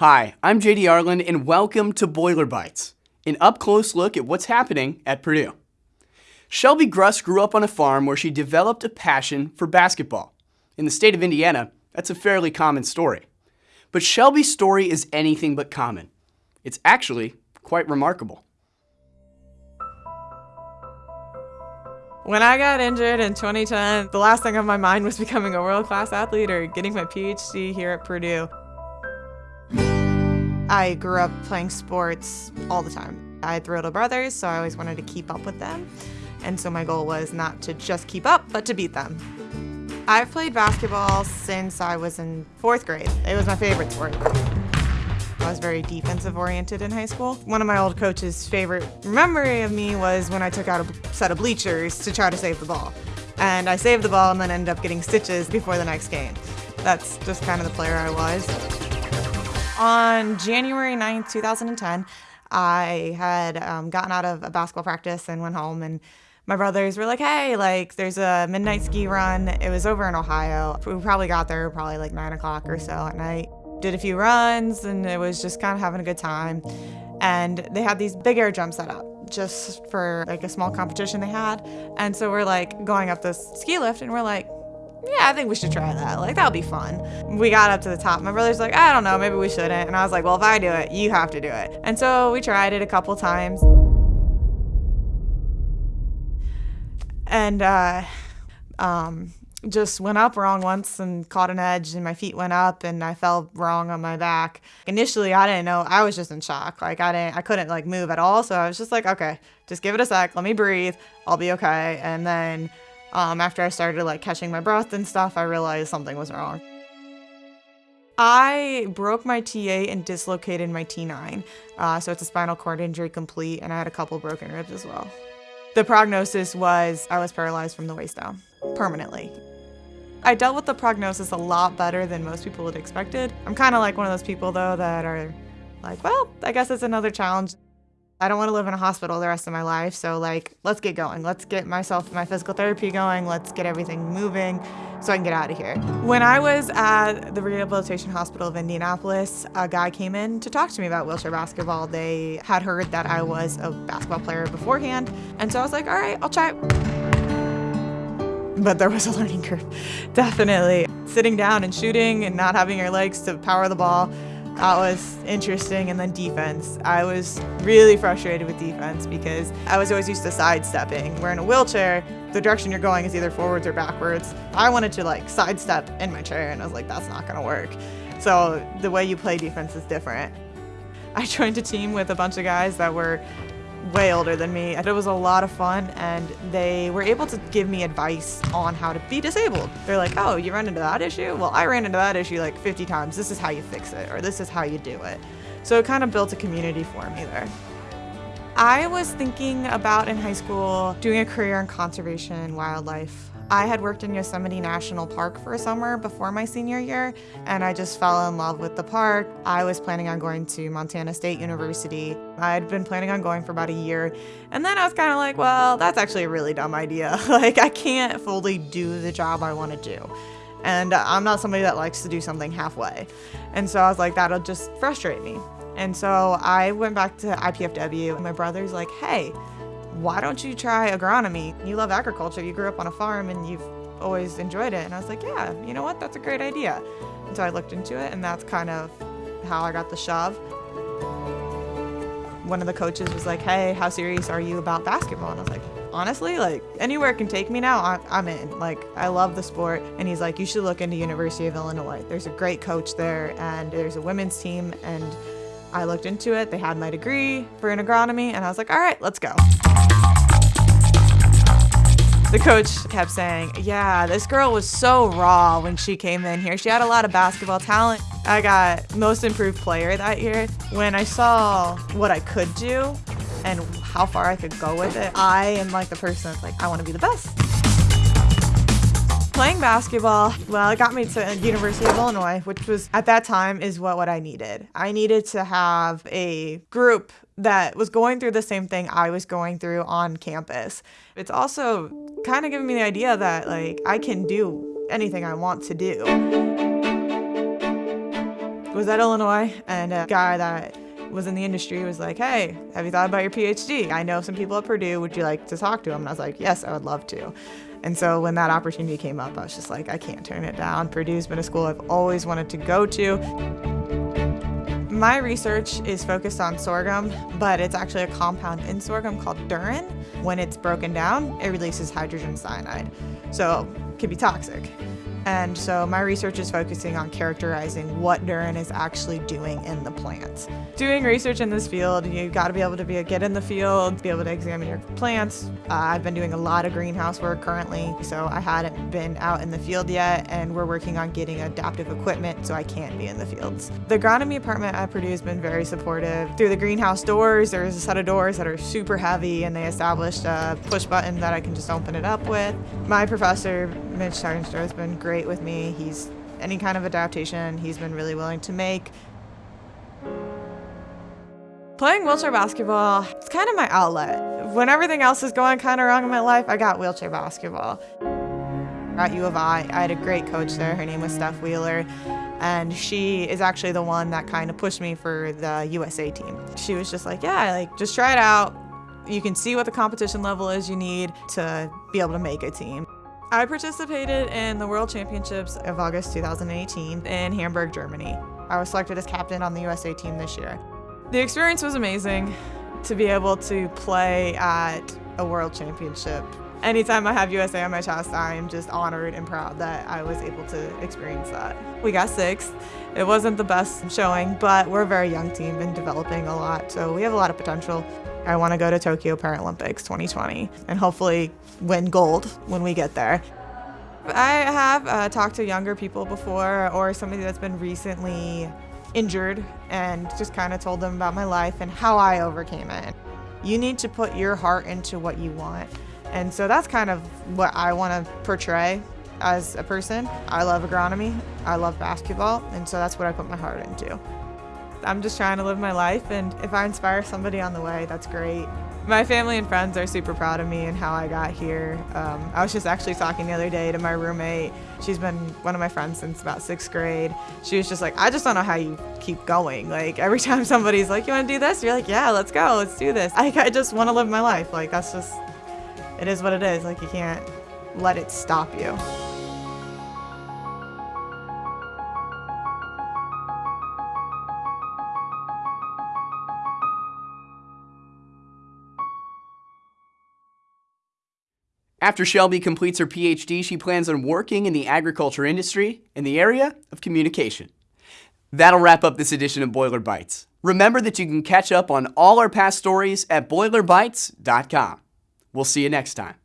Hi, I'm JD Arland, and welcome to Boiler Bites, an up close look at what's happening at Purdue. Shelby Gruss grew up on a farm where she developed a passion for basketball. In the state of Indiana, that's a fairly common story. But Shelby's story is anything but common. It's actually quite remarkable. When I got injured in 2010, the last thing on my mind was becoming a world class athlete or getting my PhD here at Purdue. I grew up playing sports all the time. I had three little brothers, so I always wanted to keep up with them. And so my goal was not to just keep up, but to beat them. I've played basketball since I was in fourth grade. It was my favorite sport. I was very defensive oriented in high school. One of my old coach's favorite memory of me was when I took out a set of bleachers to try to save the ball. And I saved the ball and then ended up getting stitches before the next game. That's just kind of the player I was. On January 9th, 2010, I had um, gotten out of a basketball practice and went home and my brothers were like, hey, like there's a midnight ski run. It was over in Ohio. We probably got there probably like nine o'clock or so at night. Did a few runs and it was just kind of having a good time. And they had these big air jumps set up just for like a small competition they had. And so we're like going up this ski lift and we're like, yeah, I think we should try that. Like, that'll be fun. We got up to the top. My brother's like, I don't know, maybe we shouldn't. And I was like, well, if I do it, you have to do it. And so we tried it a couple times. And uh, um, just went up wrong once and caught an edge, and my feet went up, and I fell wrong on my back. Initially, I didn't know. I was just in shock. Like I didn't, I couldn't like move at all. So I was just like, okay, just give it a sec. Let me breathe. I'll be okay. And then um, after I started like catching my breath and stuff, I realized something was wrong. I broke my T8 and dislocated my T9. Uh, so it's a spinal cord injury complete, and I had a couple broken ribs as well. The prognosis was I was paralyzed from the waist down permanently. I dealt with the prognosis a lot better than most people had expected. I'm kind of like one of those people, though, that are like, well, I guess it's another challenge. I don't want to live in a hospital the rest of my life, so like, let's get going. Let's get myself, my physical therapy going. Let's get everything moving so I can get out of here. When I was at the Rehabilitation Hospital of Indianapolis, a guy came in to talk to me about wheelchair basketball. They had heard that I was a basketball player beforehand, and so I was like, all right, I'll try it. But there was a learning curve, definitely. Sitting down and shooting and not having your legs to power the ball that was interesting. And then defense. I was really frustrated with defense because I was always used to sidestepping. Where in a wheelchair, the direction you're going is either forwards or backwards. I wanted to like sidestep in my chair, and I was like, that's not gonna work. So the way you play defense is different. I joined a team with a bunch of guys that were way older than me. It was a lot of fun, and they were able to give me advice on how to be disabled. They're like, oh, you ran into that issue? Well, I ran into that issue like 50 times. This is how you fix it, or this is how you do it. So it kind of built a community for me there. I was thinking about in high school doing a career in conservation wildlife. I had worked in Yosemite National Park for a summer before my senior year, and I just fell in love with the park. I was planning on going to Montana State University. I had been planning on going for about a year, and then I was kind of like, well, that's actually a really dumb idea. like, I can't fully do the job I want to do. And uh, I'm not somebody that likes to do something halfway. And so I was like, that'll just frustrate me. And so I went back to IPFW, and my brother's like, hey, why don't you try agronomy? You love agriculture, you grew up on a farm and you've always enjoyed it. And I was like, yeah, you know what? That's a great idea. And so I looked into it, and that's kind of how I got the shove. One of the coaches was like, hey, how serious are you about basketball? And I was like, honestly, like anywhere can take me now, I'm in. Like, I love the sport. And he's like, you should look into University of Illinois. There's a great coach there, and there's a women's team. And I looked into it. They had my degree for an agronomy, and I was like, all right, let's go. The coach kept saying, Yeah, this girl was so raw when she came in here. She had a lot of basketball talent. I got most improved player that year. When I saw what I could do and how far I could go with it, I am like the person that's like, I want to be the best. Playing basketball, well, it got me to University of Illinois, which was at that time is what, what I needed. I needed to have a group that was going through the same thing I was going through on campus. It's also kind of giving me the idea that like I can do anything I want to do. was at Illinois, and a guy that was in the industry was like, hey, have you thought about your PhD? I know some people at Purdue. Would you like to talk to him? And I was like, yes, I would love to. And so when that opportunity came up, I was just like, I can't turn it down. Purdue's been a school I've always wanted to go to. My research is focused on sorghum, but it's actually a compound in sorghum called dhurrin. When it's broken down, it releases hydrogen cyanide, so it can be toxic. And so my research is focusing on characterizing what dhurrin is actually doing in the plants. Doing research in this field, you've got to be able to be a, get in the field, be able to examine your plants. Uh, I've been doing a lot of greenhouse work currently, so I hadn't been out in the field yet, and we're working on getting adaptive equipment so I can be in the fields. The agronomy department at Purdue has been very supportive. Through the greenhouse doors, there's a set of doors that are super heavy, and they established a push button that I can just open it up with. My professor, Mitch Tuinstra, has been great great with me. He's any kind of adaptation he's been really willing to make. Playing wheelchair basketball, it's kind of my outlet. When everything else is going kind of wrong in my life, I got wheelchair basketball. At U of I, I had a great coach there. Her name was Steph Wheeler, and she is actually the one that kind of pushed me for the USA team. She was just like, yeah, like just try it out. You can see what the competition level is you need to be able to make a team. I participated in the World Championships of August 2018 in Hamburg, Germany. I was selected as captain on the USA team this year. The experience was amazing to be able to play at a World Championship. Anytime I have USA on my chest, I am just honored and proud that I was able to experience that. We got sixth. It wasn't the best showing, but we're a very young team and developing a lot, so we have a lot of potential. I want to go to Tokyo Paralympics 2020 and hopefully win gold when we get there. I have uh, talked to younger people before or somebody that's been recently injured and just kind of told them about my life and how I overcame it. You need to put your heart into what you want. And so that's kind of what I want to portray as a person. I love agronomy, I love basketball, and so that's what I put my heart into. I'm just trying to live my life, and if I inspire somebody on the way, that's great. My family and friends are super proud of me and how I got here. Um, I was just actually talking the other day to my roommate. She's been one of my friends since about sixth grade. She was just like, I just don't know how you keep going. Like every time somebody's like, you want to do this? You're like, yeah, let's go, let's do this. I, I just want to live my life. Like that's just, it is what it is. Like you can't let it stop you. After Shelby completes her PhD, she plans on working in the agriculture industry in the area of communication. That'll wrap up this edition of Boiler Bites. Remember that you can catch up on all our past stories at boilerbites.com. We'll see you next time.